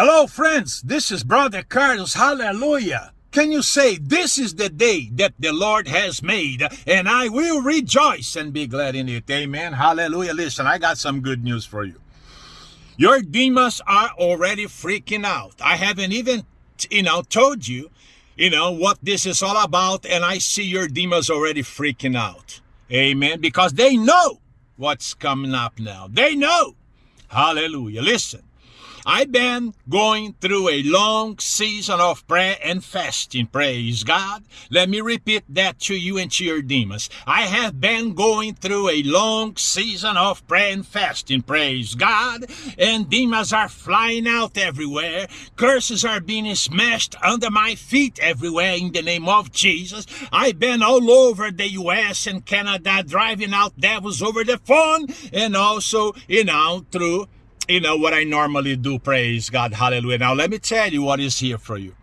Hello, friends. This is Brother Carlos. Hallelujah. Can you say, This is the day that the Lord has made, and I will rejoice and be glad in it? Amen. Hallelujah. Listen, I got some good news for you. Your demons are already freaking out. I haven't even, you know, told you, you know, what this is all about, and I see your demons already freaking out. Amen. Because they know what's coming up now. They know. Hallelujah. Listen. I've been going through a long season of prayer and fasting. Praise God. Let me repeat that to you and to your demons. I have been going through a long season of prayer and fasting. Praise God. And demons are flying out everywhere. Curses are being smashed under my feet everywhere in the name of Jesus. I've been all over the US and Canada driving out devils over the phone and also, you know, through you know, what I normally do, praise God, hallelujah. Now, let me tell you what is here for you.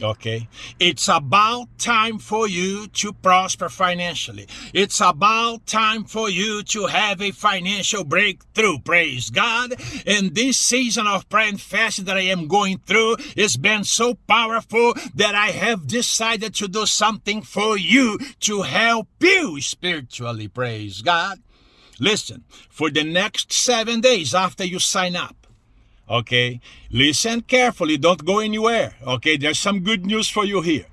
Okay, it's about time for you to prosper financially. It's about time for you to have a financial breakthrough. Praise God. And this season of prayer and fasting that I am going through has been so powerful that I have decided to do something for you to help you spiritually. Praise God. Listen, for the next seven days after you sign up, okay, listen carefully, don't go anywhere, okay, there's some good news for you here.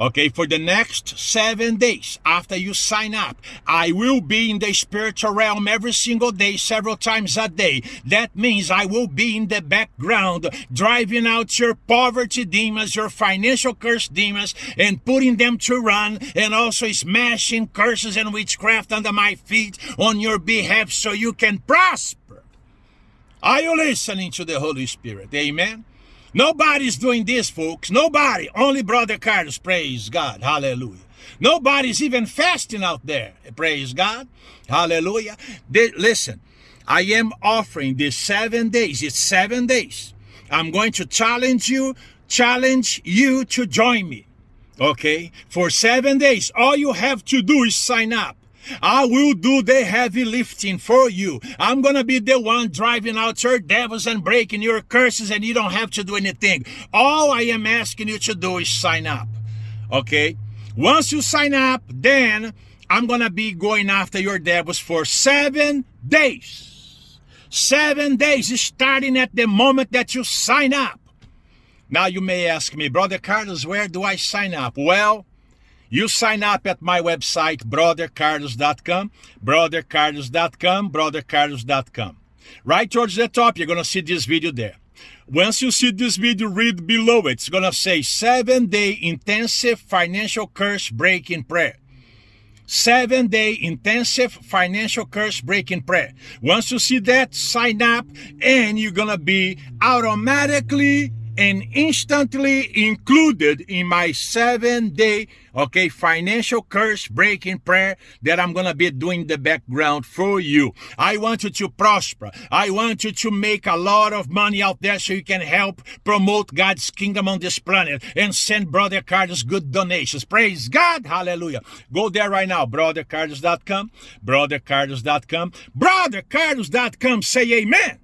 Okay, for the next seven days after you sign up, I will be in the spiritual realm every single day, several times a day. That means I will be in the background, driving out your poverty demons, your financial curse demons, and putting them to run, and also smashing curses and witchcraft under my feet on your behalf so you can prosper. Are you listening to the Holy Spirit? Amen. Nobody's doing this, folks. Nobody. Only Brother Carlos. Praise God. Hallelujah. Nobody's even fasting out there. Praise God. Hallelujah. They, listen, I am offering this seven days. It's seven days. I'm going to challenge you, challenge you to join me. Okay? For seven days, all you have to do is sign up. I will do the heavy lifting for you. I'm going to be the one driving out your devils and breaking your curses and you don't have to do anything. All I am asking you to do is sign up. Okay? Once you sign up, then I'm going to be going after your devils for seven days. Seven days starting at the moment that you sign up. Now you may ask me, Brother Carlos, where do I sign up? Well, you sign up at my website, brothercarlos.com, brothercarlos.com, brothercarlos.com. Right towards the top, you're going to see this video there. Once you see this video, read below it. It's going to say seven day intensive financial curse breaking prayer. Seven day intensive financial curse breaking prayer. Once you see that, sign up and you're going to be automatically and instantly included in my seven day okay financial curse breaking prayer that i'm gonna be doing the background for you. I want you to prosper. I want you to make a lot of money out there so you can help promote god's kingdom on this planet and send brother carlos good donations. Praise god. Hallelujah. Go there right now. Brothercarlos.com brothercarlos.com brothercarlos.com say amen